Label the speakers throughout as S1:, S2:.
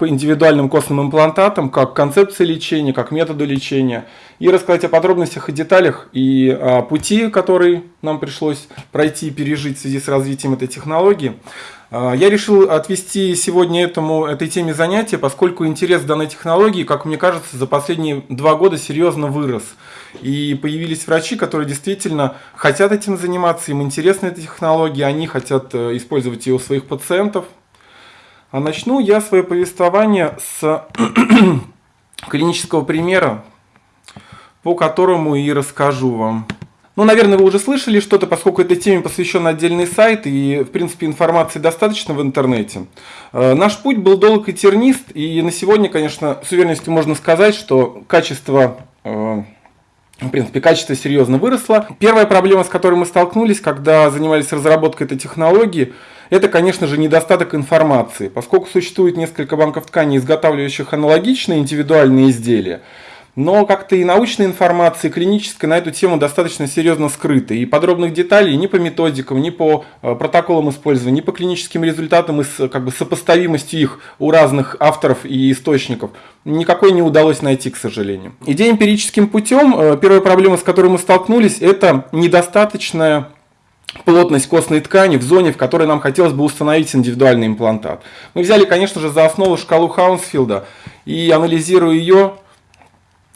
S1: по индивидуальным костным имплантатам, как концепции лечения, как методу лечения, и рассказать о подробностях и деталях и о пути, который нам пришлось пройти и пережить в связи с развитием этой технологии. А, я решил отвести сегодня этому, этой теме занятия, поскольку интерес к данной технологии, как мне кажется, за последние два года серьезно вырос. И появились врачи, которые действительно хотят этим заниматься, им интересна эта технология, они хотят э, использовать ее у своих пациентов. А начну я свое повествование с клинического примера, по которому и расскажу вам. Ну, наверное, вы уже слышали что-то, поскольку этой теме посвящен отдельный сайт, и, в принципе, информации достаточно в интернете. Э, наш путь был долг и тернист, и на сегодня, конечно, с уверенностью можно сказать, что качество э, в принципе, качество серьезно выросло. Первая проблема, с которой мы столкнулись, когда занимались разработкой этой технологии, это, конечно же, недостаток информации. Поскольку существует несколько банков тканей, изготавливающих аналогичные индивидуальные изделия, но как-то и научная информация, и клиническая на эту тему достаточно серьезно скрыта. И подробных деталей ни по методикам, ни по э, протоколам использования, ни по клиническим результатам и с как бы, сопоставимостью их у разных авторов и источников никакой не удалось найти, к сожалению. Идея эмпирическим путем, э, первая проблема, с которой мы столкнулись, это недостаточная плотность костной ткани в зоне, в которой нам хотелось бы установить индивидуальный имплантат. Мы взяли, конечно же, за основу шкалу Хаунсфилда и анализируя ее,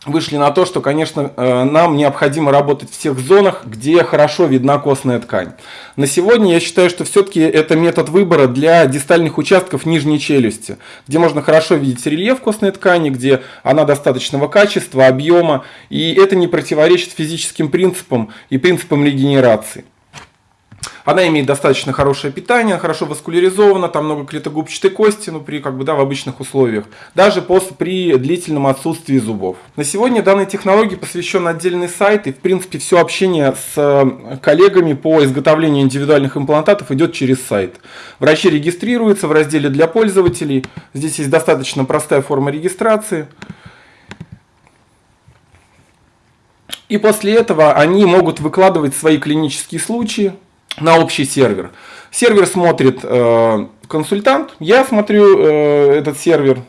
S1: вышли на то, что, конечно, э, нам необходимо работать в тех зонах, где хорошо видна костная ткань. На сегодня я считаю, что все-таки это метод выбора для дистальных участков нижней челюсти, где можно хорошо видеть рельеф костной ткани, где она достаточного качества, объема, и это не противоречит физическим принципам и принципам регенерации. Она имеет достаточно хорошее питание, хорошо васкуляризована, там много клетогубчатой кости, ну, при, как бы, да, в обычных условиях. Даже после, при длительном отсутствии зубов. На сегодня данной технологии посвящен отдельный сайт, и, в принципе, все общение с э, коллегами по изготовлению индивидуальных имплантатов идет через сайт. Врачи регистрируются в разделе для пользователей. Здесь есть достаточно простая форма регистрации. И после этого они могут выкладывать свои клинические случаи, на общий сервер. Сервер смотрит э, консультант, я смотрю э, этот сервер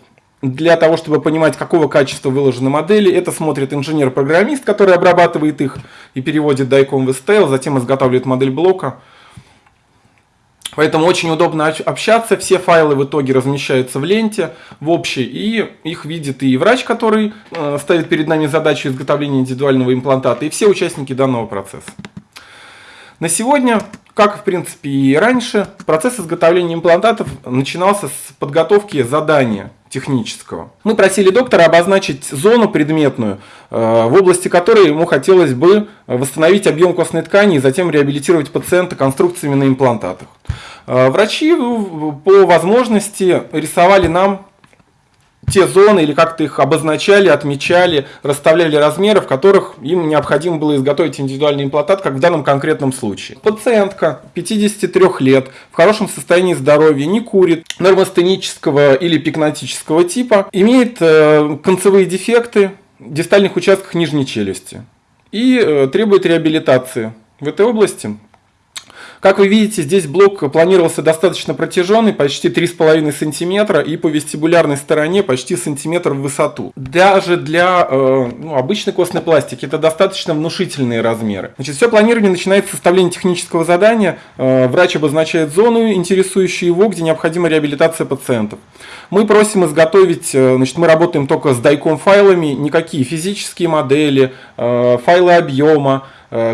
S1: для того, чтобы понимать, какого качества выложены модели. Это смотрит инженер-программист, который обрабатывает их и переводит дайком в STL, затем изготавливает модель блока. Поэтому очень удобно общаться, все файлы в итоге размещаются в ленте, в общей, и их видит и врач, который э, ставит перед нами задачу изготовления индивидуального имплантата, и все участники данного процесса. На сегодня, как в принципе и раньше, процесс изготовления имплантатов начинался с подготовки задания технического. Мы просили доктора обозначить зону предметную, э, в области которой ему хотелось бы восстановить объем костной ткани и затем реабилитировать пациента конструкциями на имплантатах. Э, врачи по возможности рисовали нам те зоны или как-то их обозначали, отмечали, расставляли размеры, в которых им необходимо было изготовить индивидуальный имплантат, как в данном конкретном случае. Пациентка 53 лет, в хорошем состоянии здоровья, не курит, нормостенического или пикнотического типа, имеет э, концевые дефекты в дистальных участках нижней челюсти и э, требует реабилитации в этой области. Как вы видите, здесь блок планировался достаточно протяженный, почти 3,5 см, и по вестибулярной стороне почти сантиметр в высоту. Даже для э, ну, обычной костной пластики это достаточно внушительные размеры. Значит, все планирование начинается с составления технического задания. Э, врач обозначает зону, интересующую его, где необходима реабилитация пациентов. Мы просим изготовить, э, значит, мы работаем только с дайком файлами, никакие физические модели, э, файлы объема,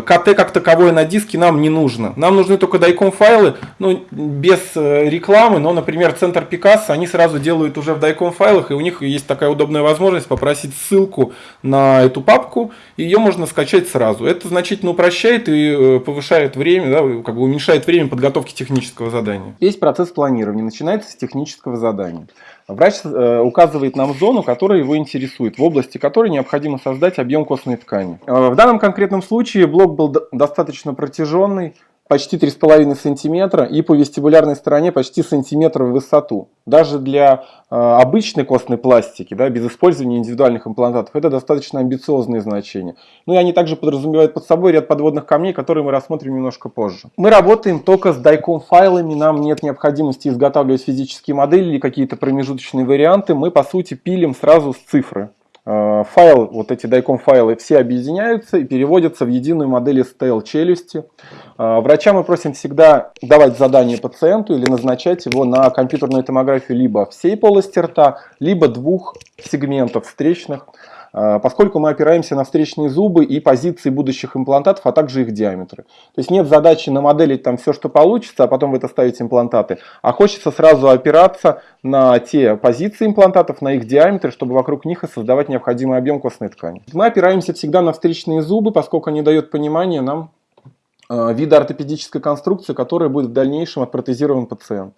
S1: КТ как таковое на диске нам не нужно. Нам нужны только дайком файлы, ну, без э, рекламы, но, например, центр Пикассо, они сразу делают уже в дайком файлах, и у них есть такая удобная возможность попросить ссылку на эту папку, и ее можно скачать сразу. Это значительно упрощает и э, повышает время, да, как бы уменьшает время подготовки технического задания. Весь процесс планирования начинается с технического задания. Врач э, указывает нам зону, которая его интересует, в области которой необходимо создать объем костной ткани. Э, в данном конкретном случае блок был достаточно протяженный, почти 3,5 сантиметра и по вестибулярной стороне почти сантиметр в высоту. Даже для э, обычной костной пластики, да, без использования индивидуальных имплантатов, это достаточно амбициозные значения. Ну и они также подразумевают под собой ряд подводных камней, которые мы рассмотрим немножко позже. Мы работаем только с дайком файлами, нам нет необходимости изготавливать физические модели или какие-то промежуточные варианты. Мы по сути пилим сразу с цифры. Э, файл, вот эти дайком файлы все объединяются и переводятся в единую модель STL челюсти. Э, врача мы просим всегда давать задание пациенту или назначать его на компьютерную томографию либо всей полости рта, либо двух сегментов встречных. А, поскольку мы опираемся на встречные зубы и позиции будущих имплантатов, а также их диаметры. То есть нет задачи намоделить там все, что получится, а потом в это ставить имплантаты, а хочется сразу опираться на те позиции имплантатов, на их диаметры, чтобы вокруг них и создавать необходимый объем костной ткани. Мы опираемся всегда на встречные зубы, поскольку они дают понимание нам а, вида ортопедической конструкции, которая будет в дальнейшем отпротезирован пациент.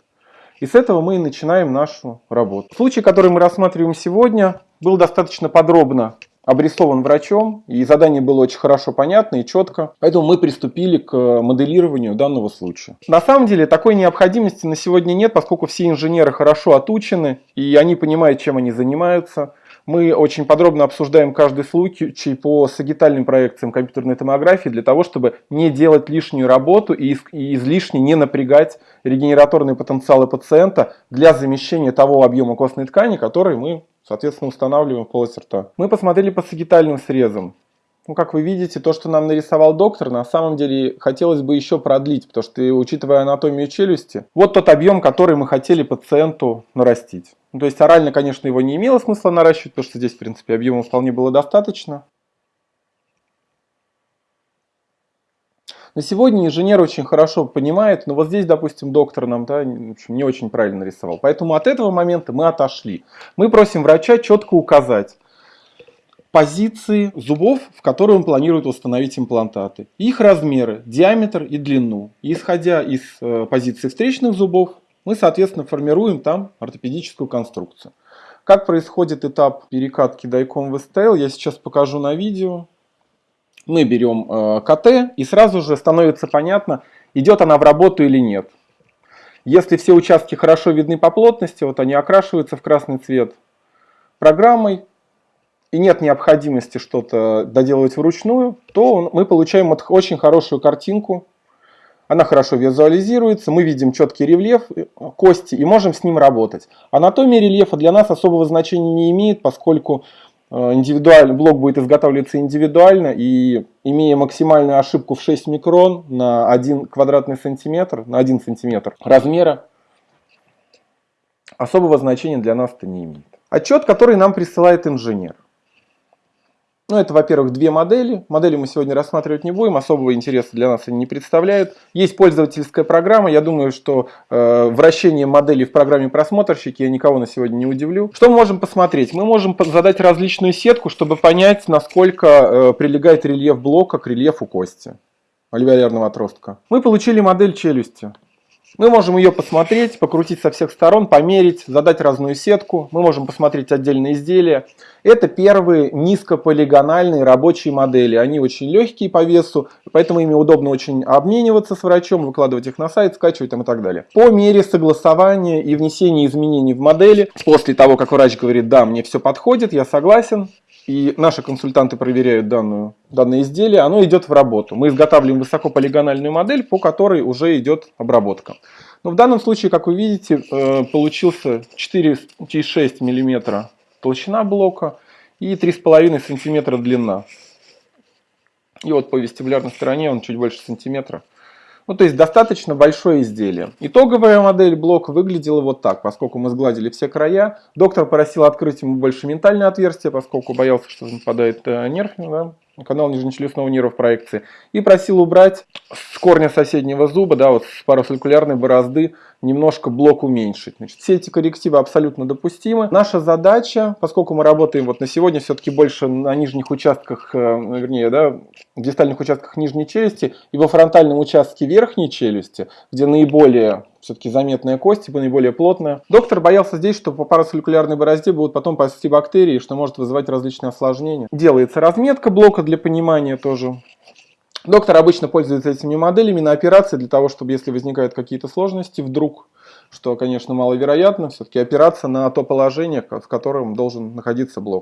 S1: И с этого мы и начинаем нашу работу. Случай, который мы рассматриваем сегодня, был достаточно подробно обрисован врачом, и задание было очень хорошо понятно и четко, поэтому мы приступили к моделированию данного случая. На самом деле такой необходимости на сегодня нет, поскольку все инженеры хорошо отучены, и они понимают, чем они занимаются. Мы очень подробно обсуждаем каждый случай по сагитальным проекциям компьютерной томографии для того, чтобы не делать лишнюю работу и излишне не напрягать регенераторные потенциалы пациента для замещения того объема костной ткани, который мы, соответственно, устанавливаем полость рта. Мы посмотрели по сагитальным срезам. Ну, как вы видите, то, что нам нарисовал доктор, на самом деле хотелось бы еще продлить, потому что, учитывая анатомию челюсти, вот тот объем, который мы хотели пациенту нарастить. Ну, то есть орально, конечно, его не имело смысла наращивать, потому что здесь, в принципе, объема вполне было достаточно. На сегодня инженер очень хорошо понимает, но вот здесь, допустим, доктор нам да, не очень правильно нарисовал. Поэтому от этого момента мы отошли. Мы просим врача четко указать, позиции зубов, в которые он планирует установить имплантаты, их размеры, диаметр и длину. И исходя из э, позиции встречных зубов, мы, соответственно, формируем там ортопедическую конструкцию. Как происходит этап перекатки дайком в STL, я сейчас покажу на видео. Мы берем э, КТ и сразу же становится понятно, идет она в работу или нет. Если все участки хорошо видны по плотности, вот они окрашиваются в красный цвет программой, и нет необходимости что-то доделывать вручную, то мы получаем очень хорошую картинку. Она хорошо визуализируется, мы видим четкий рельеф э, кости и можем с ним работать. Анатомия рельефа для нас особого значения не имеет, поскольку э, индивидуальный блок будет изготавливаться индивидуально и имея максимальную ошибку в 6 микрон на 1 квадратный сантиметр, на 1 сантиметр размера, особого значения для нас это не имеет. Отчет, который нам присылает инженер. Ну, это, во-первых, две модели. Модели мы сегодня рассматривать не будем, особого интереса для нас они не представляют. Есть пользовательская программа, я думаю, что э, вращение моделей в программе просмотрщики я никого на сегодня не удивлю. Что мы можем посмотреть? Мы можем задать различную сетку, чтобы понять, насколько э, прилегает рельеф блока к рельефу кости альвеолярного отростка. Мы получили модель челюсти. Мы можем ее посмотреть, покрутить со всех сторон, померить, задать разную сетку. Мы можем посмотреть отдельные изделия. Это первые низкополигональные рабочие модели. Они очень легкие по весу, поэтому ими удобно очень обмениваться с врачом, выкладывать их на сайт, скачивать там и так далее. По мере согласования и внесения изменений в модели, после того, как врач говорит, да, мне все подходит, я согласен, и наши консультанты проверяют данную, данное изделие, оно идет в работу. Мы изготавливаем высокополигональную модель, по которой уже идет обработка. Но в данном случае, как вы видите, э, получился 4,6 мм толщина блока и 3,5 см длина. И вот по вестибулярной стороне он чуть больше сантиметра. Ну, то есть достаточно большое изделие. Итоговая модель блока выглядела вот так, поскольку мы сгладили все края. Доктор просил открыть ему больше ментальное отверстие, поскольку боялся, что нападает э, нерв, да, канал нижнечелюстного нерва в проекции. И просил убрать с корня соседнего зуба, да, вот с парациркулярной борозды, немножко блок уменьшить. Значит, все эти коррективы абсолютно допустимы. Наша задача, поскольку мы работаем вот на сегодня все-таки больше на нижних участках, э, вернее, да, в дистальных участках нижней челюсти и во фронтальном участке верхней челюсти, где наиболее все-таки заметная кость, типа наиболее плотная. Доктор боялся здесь, что по парацеллюлярной борозде будут потом пасти бактерии, что может вызывать различные осложнения. Делается разметка блока для понимания тоже Доктор обычно пользуется этими моделями на операции для того, чтобы если возникают какие-то сложности вдруг, что, конечно, маловероятно, все-таки опираться на то положение, в котором должен находиться блок.